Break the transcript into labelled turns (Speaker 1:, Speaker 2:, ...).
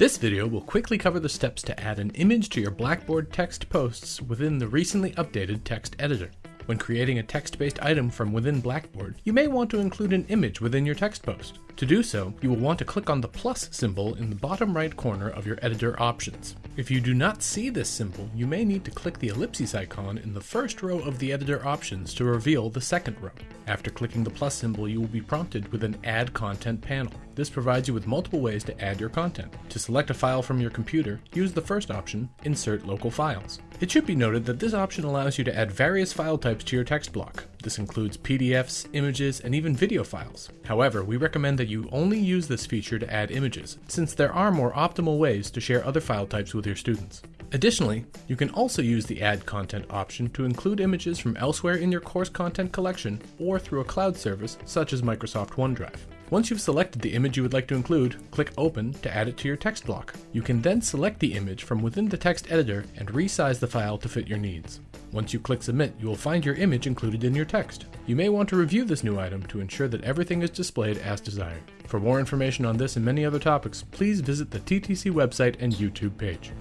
Speaker 1: This video will quickly cover the steps to add an image to your Blackboard text posts within the recently updated text editor. When creating a text-based item from within Blackboard, you may want to include an image within your text post. To do so, you will want to click on the plus symbol in the bottom right corner of your editor options. If you do not see this symbol, you may need to click the ellipses icon in the first row of the editor options to reveal the second row. After clicking the plus symbol, you will be prompted with an Add Content panel. This provides you with multiple ways to add your content. To select a file from your computer, use the first option, Insert Local Files. It should be noted that this option allows you to add various file types to your text block. This includes PDFs, images, and even video files. However, we recommend that you only use this feature to add images, since there are more optimal ways to share other file types with your students. Additionally, you can also use the Add Content option to include images from elsewhere in your course content collection or through a cloud service such as Microsoft OneDrive. Once you've selected the image you would like to include, click Open to add it to your text block. You can then select the image from within the text editor and resize the file to fit your needs. Once you click Submit, you will find your image included in your text. You may want to review this new item to ensure that everything is displayed as desired. For more information on this and many other topics, please visit the TTC website and YouTube page.